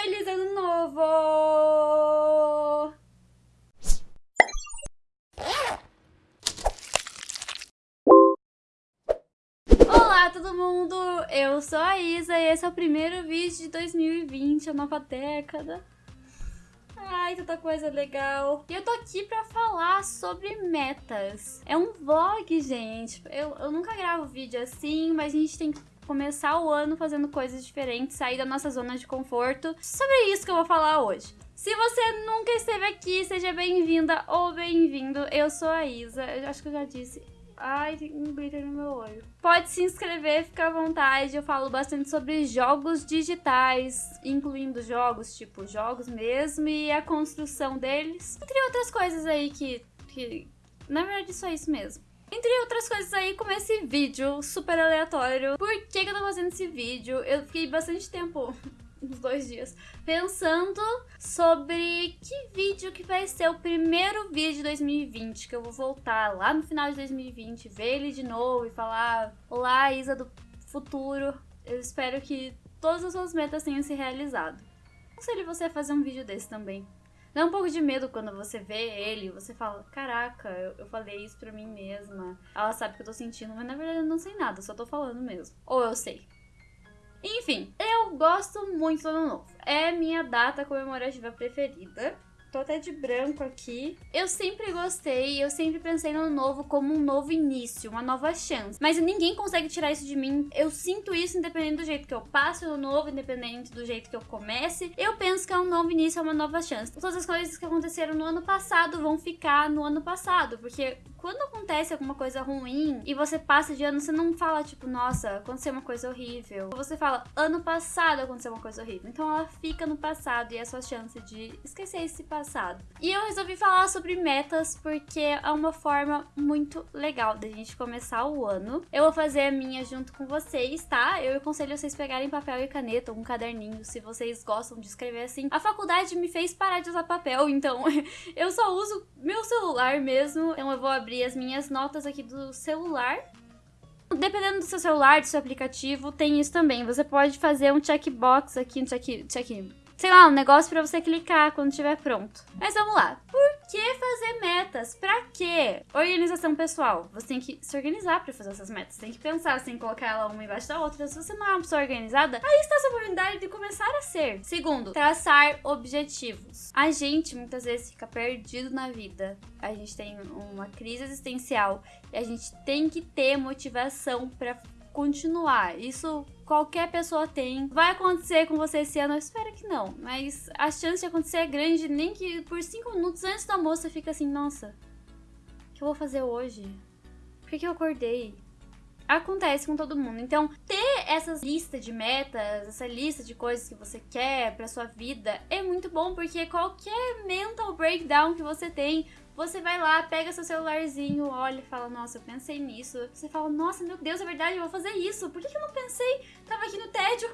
Feliz ano novo! Olá todo mundo, eu sou a Isa e esse é o primeiro vídeo de 2020, a nova década. Ai, tanta coisa legal. E eu tô aqui pra falar sobre metas. É um vlog, gente. Eu, eu nunca gravo vídeo assim, mas a gente tem que começar o ano fazendo coisas diferentes, sair da nossa zona de conforto. Sobre isso que eu vou falar hoje. Se você nunca esteve aqui, seja bem-vinda ou bem-vindo. Eu sou a Isa, eu acho que eu já disse Ai, tem um glitter no meu olho. Pode se inscrever, fica à vontade. Eu falo bastante sobre jogos digitais, incluindo jogos, tipo, jogos mesmo, e a construção deles. Entre outras coisas aí que. que na verdade, só isso mesmo. Entre outras coisas aí, como esse vídeo super aleatório. Por que, que eu tô fazendo esse vídeo? Eu fiquei bastante tempo uns dois dias, pensando sobre que vídeo que vai ser o primeiro vídeo de 2020, que eu vou voltar lá no final de 2020, ver ele de novo e falar Olá, Isa do futuro, eu espero que todas as suas metas tenham se realizado. Aconselho você fazer um vídeo desse também. Dá um pouco de medo quando você vê ele você fala, caraca, eu, eu, falei isso pra mim mesma. Ela sabe o que eu tô sentindo, mas na verdade eu não sei nada, só tô falando mesmo. Ou eu sei. Enfim, eu gosto muito do Ano Novo. É minha data comemorativa preferida. Até de branco aqui. Eu sempre gostei, eu sempre pensei no novo como um novo início, uma nova chance. Mas ninguém consegue tirar isso de mim. Eu sinto isso independente do jeito que eu passo no novo, independente do jeito que eu comece. Eu penso que é um novo início, é uma nova chance. Todas as coisas que aconteceram no ano passado vão ficar no ano passado, porque quando acontece alguma coisa ruim e você passa de ano, você não fala tipo, nossa, aconteceu uma coisa horrível. Você fala, ano passado aconteceu uma coisa horrível. Então ela fica no passado e é a sua chance de esquecer esse passado. E eu resolvi falar sobre metas porque é uma forma muito legal da gente começar o ano. Eu vou fazer a minha junto com vocês, tá? Eu aconselho vocês pegarem papel e caneta ou um caderninho se vocês gostam de escrever assim. A faculdade me fez parar de usar papel, então eu só uso meu celular mesmo. Então eu vou abrir abrir as minhas notas aqui do celular. Dependendo do seu celular, do seu aplicativo, tem isso também. Você pode fazer um checkbox aqui, um check, check sei lá, um negócio para você clicar quando estiver pronto. Mas vamos lá. Por que fazer metas? Pra quê? Organização pessoal. Você tem que se organizar para fazer essas metas. Você tem que pensar, você tem que colocar ela uma embaixo da outra. Se você não é uma pessoa organizada, aí está a sua oportunidade de começar a ser. Segundo, traçar objetivos. A gente muitas vezes fica perdido na vida. A gente tem uma crise existencial e a gente tem que ter motivação para continuar. Isso qualquer pessoa tem. Vai acontecer com você esse ano? Eu espero que não. Mas a chance de acontecer é grande, nem que por 5 minutos antes do almoço fica assim, nossa, o que eu vou fazer hoje? Por que, que eu acordei? acontece com todo mundo. Então, ter essas listas de metas, essa lista de coisas que você quer para sua vida é muito bom porque qualquer mental breakdown que você tem, você vai lá, pega seu celularzinho, olha e fala, nossa, eu pensei nisso. Você fala, nossa, meu Deus, é verdade, eu vou fazer isso. Por que, eu não pensei? Tava aqui no tédio.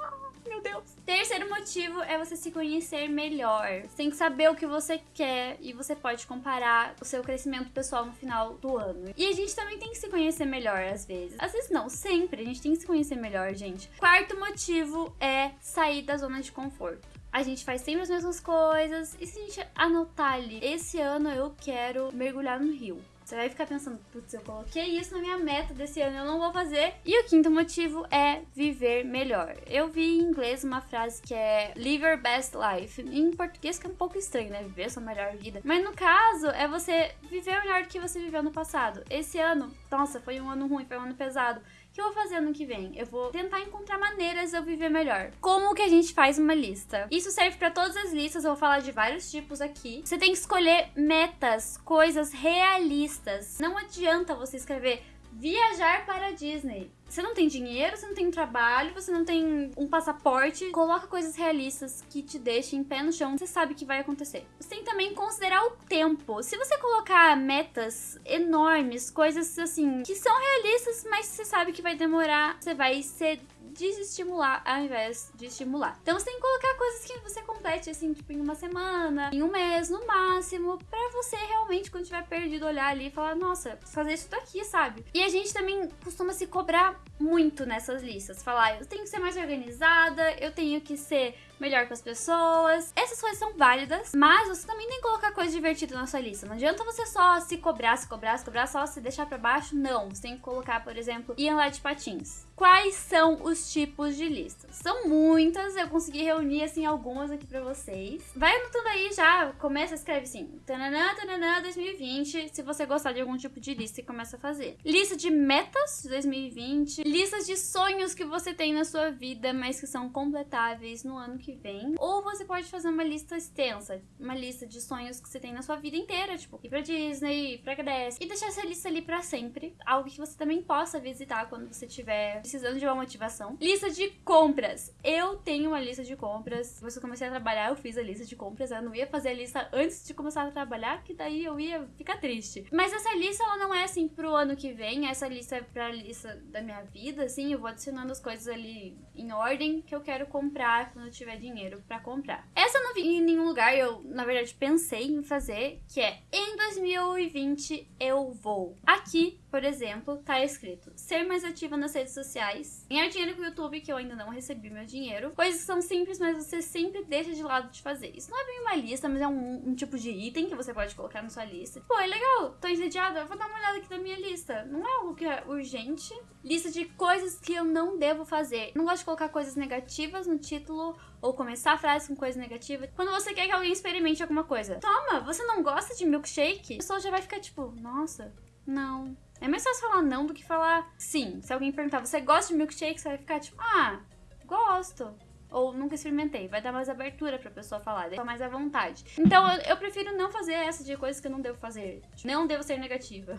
Ah, meu Deus. Terceiro motivo é você se conhecer melhor. Você tem que saber o que você quer e você pode comparar o seu crescimento pessoal no final do ano. E a gente também tem que se conhecer melhor às vezes. Às vezes não, sempre. A gente tem que se conhecer melhor, gente. Quarto motivo é sair da zona de conforto a gente faz sempre as mesmas coisas. E se a gente anotar ali, esse ano eu quero mergulhar no rio. Você vai ficar pensando, putz, eu coloquei isso na minha meta desse ano, eu não vou fazer. E o quinto motivo é viver melhor. Eu vi em inglês uma frase que é live your best life. Em português que é um pouco estranho, né? Viver sua melhor vida. Mas no caso, é você viver melhor do que você viveu no passado. Esse ano, nossa, foi um ano ruim, foi um ano pesado que eu vou fazer ano que vem? Eu vou tentar encontrar maneiras de eu viver melhor. Como que a gente faz uma lista? Isso serve para todas as listas, eu vou falar de vários tipos aqui. Você tem que escolher metas, coisas realistas. Não adianta você escrever viajar para a Disney. Você não tem dinheiro, você não tem trabalho, você não tem um passaporte. Coloca coisas realistas que te deixem em pé no chão, você sabe que vai acontecer. Você tem também que considerar o tempo. Se você colocar metas enormes, coisas assim, que são realistas, mas você sabe que vai demorar, você vai ser desestimular ao invés de estimular. Então você tem que colocar coisas que você complete assim, tipo em uma semana, em um mês no máximo, para você realmente quando tiver perdido olhar ali e falar, nossa, fazer isso daqui, sabe? E a gente também costuma se cobrar muito nessas listas, falar, eu tenho que ser mais organizada, eu tenho que ser melhor com as pessoas. Essas coisas são válidas, mas você também tem que colocar coisa divertida na sua lista. Não adianta você só se cobrar, se cobrar, se cobrar, só se deixar para baixo. Não, você tem que colocar, por exemplo, ir andar de patins. Quais são os tipos de listas? São muitas, eu consegui reunir assim algumas aqui para vocês. Vai anotando aí já, começa, escreve assim, tananã, tananã, 2020, se você gostar de algum tipo de lista e começa a fazer. Lista de metas de 2020, listas de sonhos que você tem na sua vida, mas que são completáveis no ano que vem. Ou você pode fazer uma lista extensa, uma lista de sonhos que você tem na sua vida inteira, tipo, ir pra Disney, ir pra Grécia, e deixar essa lista ali para sempre. Algo que você também possa visitar quando você tiver precisando de uma motivação. Lista de compras. Eu tenho uma lista de compras. Que eu comecei a trabalhar, eu fiz a lista de compras. Eu não ia fazer a lista antes de começar a trabalhar, que daí eu ia ficar triste. Mas essa lista, ela não é assim pro ano que vem. Essa lista é pra lista da minha vida, assim. Eu vou adicionando as coisas ali em ordem que eu quero comprar quando eu tiver dinheiro para comprar. Essa eu não vi em nenhum lugar. Eu, na verdade, pensei em fazer, que é em 2020 eu vou. Aqui, por exemplo, tá escrito ser mais ativa nas redes sociais, ganhar dinheiro com o YouTube, que eu ainda não recebi meu dinheiro. Coisas que são simples, mas você sempre deixa de lado de fazer. Isso não é bem uma lista, mas é um, um tipo de item que você pode colocar na sua lista. Pô, é legal, tô entediada, vou dar uma olhada aqui na minha lista. Não é algo que é urgente. Lista de coisas que eu não devo fazer. Não gosto de colocar coisas negativas no título ou começar a frase com coisa negativa. Quando você quer que alguém experimente alguma coisa. Toma, você não gosta de milkshake? A pessoa já vai ficar tipo, nossa, não. É mais fácil falar não do que falar sim. Se alguém perguntar, você gosta de milkshake? Você vai ficar tipo, ah, gosto. Ou nunca experimentei. Vai dar mais abertura pra pessoa falar, deixa mais à vontade. Então eu, eu prefiro não fazer essa de coisas que eu não devo fazer. Não devo ser negativa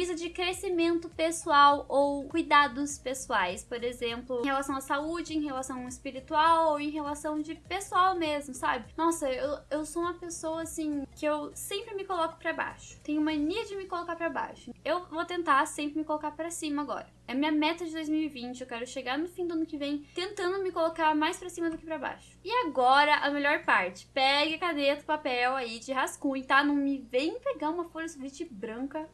precisa de crescimento pessoal ou cuidados pessoais, por exemplo, em relação à saúde, em relação espiritual ou em relação de pessoal mesmo, sabe? Nossa, eu, eu sou uma pessoa assim que eu sempre me coloco para baixo. Tenho mania de me colocar para baixo. Eu vou tentar sempre me colocar para cima agora. É minha meta de 2020, eu quero chegar no fim do ano que vem tentando me colocar mais para cima do que para baixo. E agora a melhor parte. Pegue caneta, papel aí de rascunho, tá? Não me vem pegar uma folha sulfite branca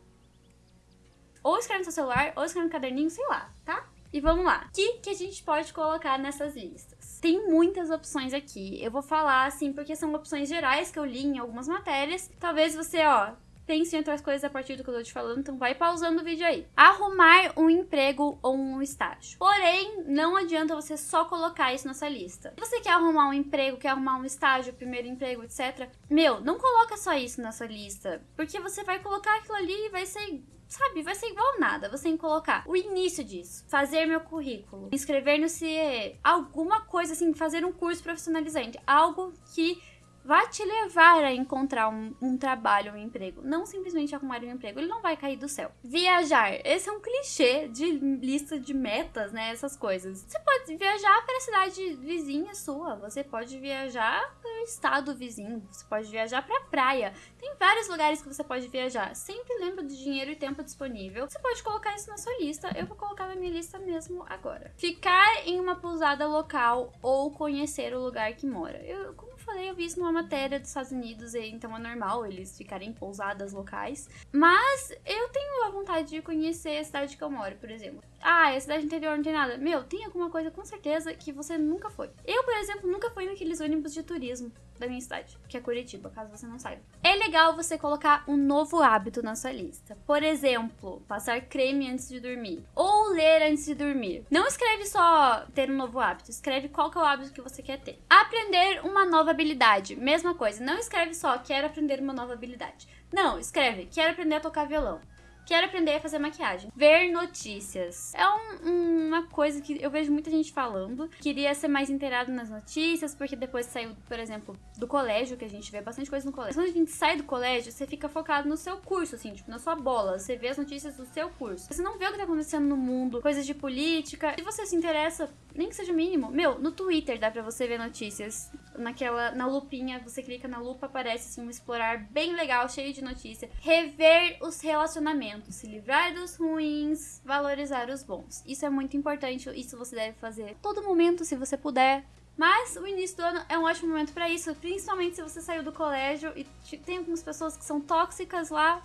ou escreve no seu celular, ou escreve no caderninho, sei lá, tá? E vamos lá. O que, que a gente pode colocar nessas listas? Tem muitas opções aqui. Eu vou falar assim, porque são opções gerais que eu li em algumas matérias. Talvez você, ó, pense em outras coisas a partir do que eu tô te falando, então vai pausando o vídeo aí. Arrumar um emprego ou um estágio. Porém, não adianta você só colocar isso nessa lista. Se você quer arrumar um emprego, quer arrumar um estágio, primeiro emprego, etc. Meu, não coloca só isso nessa lista, porque você vai colocar aquilo ali e vai ser sabe, vai ser igual nada. Você tem que colocar o início disso, fazer meu currículo, inscrever no CIE, alguma coisa assim, fazer um curso profissionalizante, algo que vai te levar a encontrar um, um, trabalho, um emprego. Não simplesmente arrumar um emprego, ele não vai cair do céu. Viajar, esse é um clichê de lista de metas, né? Essas coisas. Você pode viajar para a cidade vizinha sua, você pode viajar para o estado vizinho, você pode viajar para a praia. Tem vários lugares que você pode viajar. Sempre lembra do dinheiro e tempo disponível. Você pode colocar isso na sua lista. Eu vou colocar na minha lista mesmo agora. Ficar em uma pousada local ou conhecer o lugar que mora. Eu, falei, eu vi isso numa matéria dos Estados Unidos, e então é normal eles ficarem em pousadas locais. Mas eu tenho a vontade de conhecer a cidade que eu moro, por exemplo. Ah, é cidade interior não tem nada. Meu, tem alguma coisa com certeza que você nunca foi. Eu, por exemplo, nunca fui naqueles ônibus de turismo da minha cidade, que é Curitiba, caso você não saiba. É legal você colocar um novo hábito na sua lista. Por exemplo, passar creme antes de dormir. Ou ler antes de dormir. Não escreve só ter um novo hábito, escreve qual que é o hábito que você quer ter. Aprender uma nova habilidade. Mesma coisa, não escreve só quero aprender uma nova habilidade. Não, escreve quero aprender a tocar violão. Quero aprender a fazer maquiagem. Ver notícias. É um, uma coisa que eu vejo muita gente falando. Queria ser mais inteirado nas notícias, porque depois saiu, por exemplo, do colégio, que a gente vê bastante coisa no colégio. Quando a gente sai do colégio, você fica focado no seu curso, assim, tipo, na sua bola. Você vê as notícias do seu curso. Você não vê o que tá acontecendo no mundo, coisas de política. Se você se interessa, nem que seja mínimo, meu, no Twitter dá pra você ver notícias. Naquela, na lupinha, você clica na lupa, aparece assim, um explorar bem legal, cheio de notícia. Rever os relacionamentos se livrar dos ruins, valorizar os bons. Isso é muito importante, isso você deve fazer todo momento, se você puder. Mas o início do ano é um ótimo momento para isso, principalmente se você saiu do colégio e tem algumas pessoas que são tóxicas lá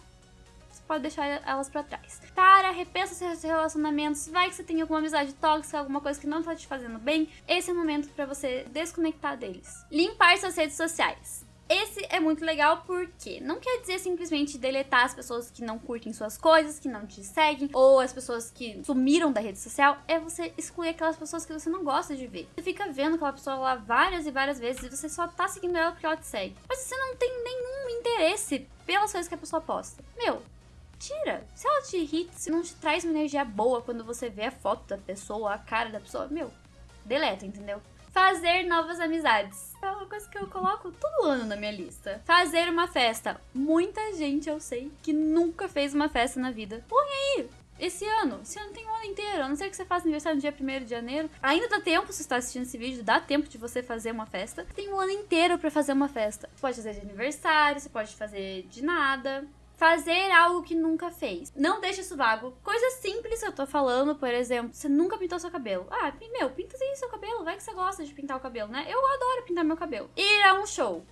pode deixar elas pra trás. Para, repensa seus relacionamentos, vai que você tem alguma amizade tóxica, alguma coisa que não tá te fazendo bem, esse é o momento para você desconectar deles. Limpar suas redes sociais. Esse é muito legal porque não quer dizer simplesmente deletar as pessoas que não curtem suas coisas, que não te seguem, ou as pessoas que sumiram da rede social. É você excluir aquelas pessoas que você não gosta de ver. Você fica vendo aquela pessoa lá várias e várias vezes e você só tá seguindo ela porque ela te segue. Mas você não tem nenhum interesse pelas coisas que a pessoa posta. Meu, tira. Se ela te irrita, se não te traz uma energia boa quando você vê a foto da pessoa, a cara da pessoa, meu, deleta, entendeu? Fazer novas amizades. É uma coisa que eu coloco todo ano na minha lista. Fazer uma festa. Muita gente eu sei que nunca fez uma festa na vida. Põe aí, esse ano. Esse ano tem um ano inteiro. A não ser que você faça aniversário no dia 1 de janeiro. Ainda dá tempo, se você está assistindo esse vídeo, dá tempo de você fazer uma festa. Tem um ano inteiro para fazer uma festa. Você pode fazer de aniversário, você pode fazer de nada fazer algo que nunca fez. Não deixe isso vago. Coisa simples eu tô falando, por exemplo, você nunca pintou seu cabelo. Ah, meu, pinta aí seu cabelo, vai que você gosta de pintar o cabelo, né? Eu adoro pintar meu cabelo. Ir a um show.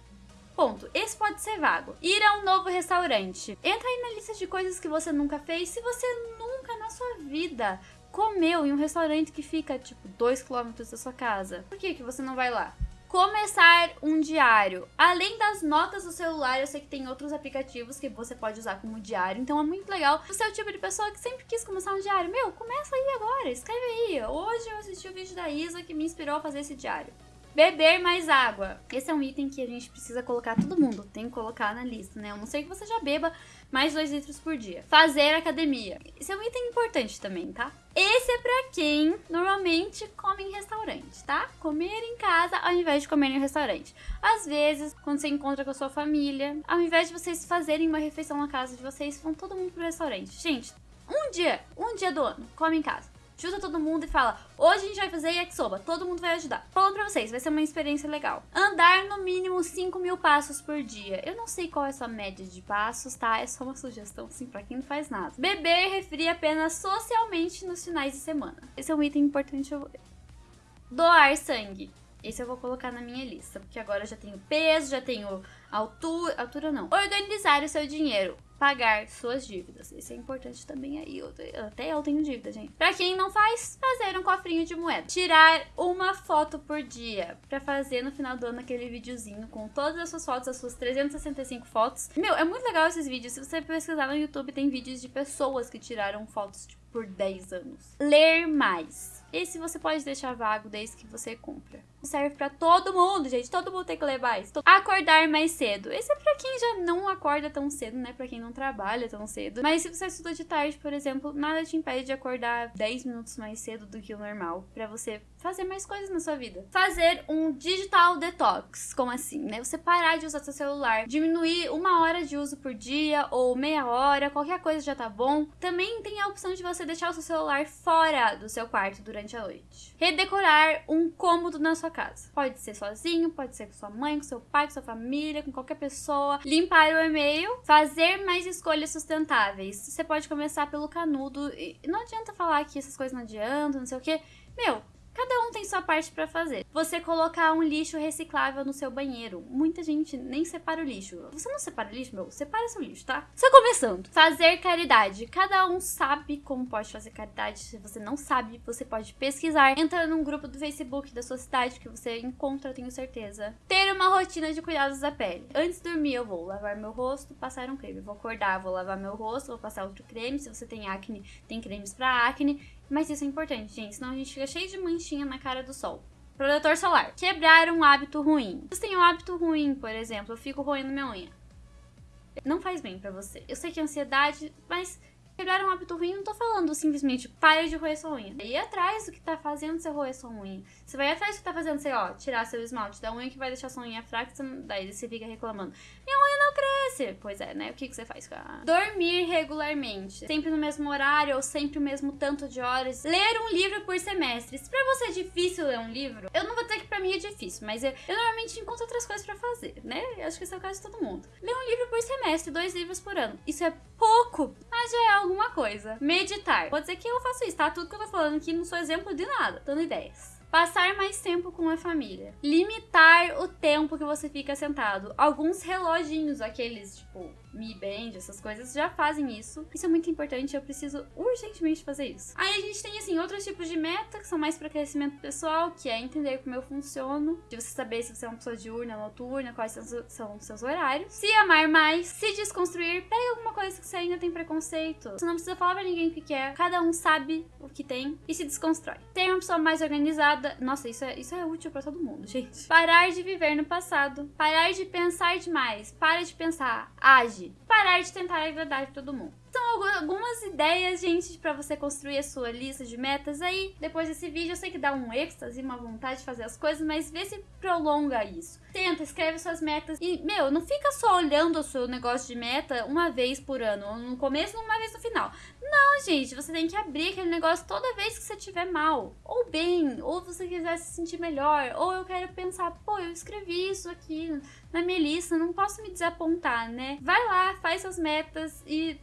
Ponto. Esse pode ser vago. Ir a um novo restaurante. Entra aí na lista de coisas que você nunca fez. Se você nunca na sua vida comeu em um restaurante que fica, tipo, 2 km da sua casa, por que, que você não vai lá? Começar um diário. Além das notas do celular, eu sei que tem outros aplicativos que você pode usar como diário. Então é muito legal. Você é o tipo de pessoa que sempre quis começar um diário. Meu, começa aí agora, escreve aí. Hoje eu assisti o vídeo da Isa que me inspirou a fazer esse diário. Beber mais água. Esse é um item que a gente precisa colocar, todo mundo tem que colocar na lista, né? Eu não sei que você já beba mais 2 litros por dia. Fazer academia. Esse é um item importante também, tá? Esse é pra quem normalmente come em restaurante, tá? Comer em casa ao invés de comer em restaurante. Às vezes, quando você encontra com a sua família, ao invés de vocês fazerem uma refeição na casa de vocês, vão todo mundo pro restaurante. Gente, um dia, um dia do ano, come em casa junta todo mundo e fala: hoje a gente vai fazer yakisoba, todo mundo vai ajudar. Falando pra vocês, vai ser uma experiência legal. Andar no mínimo 5 mil passos por dia. Eu não sei qual é a sua média de passos, tá? É só uma sugestão, assim, pra quem não faz nada. Beber refri apenas socialmente nos finais de semana. Esse é um item importante. Eu... Doar sangue. Esse eu vou colocar na minha lista, porque agora eu já tenho peso, já tenho altura, altura não. Organizar o seu dinheiro pagar suas dívidas. Isso é importante também aí. Eu, até eu tenho dívida, gente. Pra quem não faz, fazer um cofrinho de moeda. Tirar uma foto por dia. Pra fazer no final do ano aquele videozinho com todas as suas fotos, as suas 365 fotos. Meu, é muito legal esses vídeos. Se você pesquisar no YouTube, tem vídeos de pessoas que tiraram fotos tipo, por 10 anos. Ler mais. Esse você pode deixar vago desde que você cumpra. Serve para todo mundo, gente. Todo mundo tem que ler mais. Acordar mais cedo. Esse é pra quem já não acorda tão cedo, né? Pra quem não trabalha tão cedo. Mas se você estuda de tarde, por exemplo, nada te impede de acordar 10 minutos mais cedo do que o normal. para você fazer mais coisas na sua vida. Fazer um digital detox. Como assim, né? Você parar de usar seu celular. Diminuir uma hora de uso por dia ou meia hora. Qualquer coisa já tá bom. Também tem a opção de você deixar o seu celular fora do seu quarto durante a noite. Redecorar um cômodo na sua casa. Pode ser sozinho, pode ser com sua mãe, com seu pai, com sua família, com qualquer pessoa. Limpar o e-mail. Fazer mais escolhas sustentáveis. Você pode começar pelo canudo. E não adianta falar que essas coisas não adiantam, não sei o que. Meu, Cada um tem sua parte para fazer. Você colocar um lixo reciclável no seu banheiro. Muita gente nem separa o lixo. Você não separa o lixo, meu? Separa seu lixo, tá? Só começando. Fazer caridade. Cada um sabe como pode fazer caridade. Se você não sabe, você pode pesquisar. Entra num grupo do Facebook da sua cidade que você encontra, tenho certeza. Ter uma rotina de cuidados da pele. Antes de dormir, eu vou lavar meu rosto, passar um creme. Vou acordar, vou lavar meu rosto, vou passar outro creme. Se você tem acne, tem cremes para acne mas isso é importante, gente, senão a gente fica cheio de manchinha na cara do sol. Protetor solar. Quebrar um hábito ruim. Você tem um hábito ruim, por exemplo, eu fico roendo minha unha. Não faz bem para você. Eu sei que é ansiedade, mas Quebrar um hábito ruim, não tô falando simplesmente pare de roer sua unha. Ir atrás do que tá fazendo você roer sua unha. Você vai atrás do que tá fazendo você, ó, tirar seu esmalte da unha que vai deixar sua unha fraca, daí você fica reclamando. Minha unha Pois é, né? O que, que você faz com a... Dormir regularmente. Sempre no mesmo horário ou sempre o mesmo tanto de horas. Ler um livro por semestre. Se pra você é difícil ler um livro, eu não vou dizer que pra mim é difícil, mas eu, eu normalmente encontro outras coisas pra fazer, né? Eu acho que esse é o caso de todo mundo. Ler um livro por semestre, dois livros por ano. Isso é pouco, mas já é alguma coisa. Meditar. Pode dizer que eu faço isso, tá? Tudo que eu tô falando aqui não sou exemplo de nada, dando ideias. Passar mais tempo com a família. Limitar o tempo que você fica sentado. Alguns reloginhos, aqueles tipo Mi Band, essas coisas, já fazem isso. Isso é muito importante, eu preciso urgentemente fazer isso. Aí a gente tem, assim, outros tipos de meta, que são mais para crescimento pessoal, que é entender como eu funciono, de você saber se você é uma pessoa diurna, noturna, quais são, os seus horários. Se amar mais, se desconstruir, pega alguma coisa que você ainda tem preconceito. Você não precisa falar pra ninguém o que quer, cada um sabe o que tem e se desconstrói. Ter uma pessoa mais organizada, nossa, isso é, isso é útil para todo mundo, gente. Parar de viver no passado, parar de pensar demais, para de pensar, age parar de tentar agradar todo mundo. São algumas ideias, gente, para você construir a sua lista de metas aí. Depois desse vídeo, eu sei que dá um êxtase, uma vontade de fazer as coisas, mas vê se prolonga isso. Tenta, escreve suas metas e, meu, não fica só olhando o seu negócio de meta uma vez por ano, no começo uma vez no final. Não, gente, você tem que abrir aquele negócio toda vez que você estiver mal, ou bem, ou você quiser se sentir melhor, ou eu quero pensar, pô, eu escrevi isso aqui na minha lista, não posso me desapontar, né? Vai lá, faz suas metas e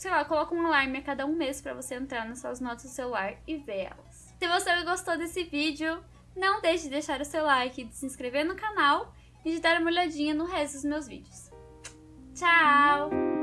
sei lá, coloca um alarme a cada um mês para você entrar nas suas notas do celular e ver elas. Se você gostou desse vídeo, não deixe de deixar o seu like, de se inscrever no canal e de dar uma olhadinha no resto dos meus vídeos. Tchau!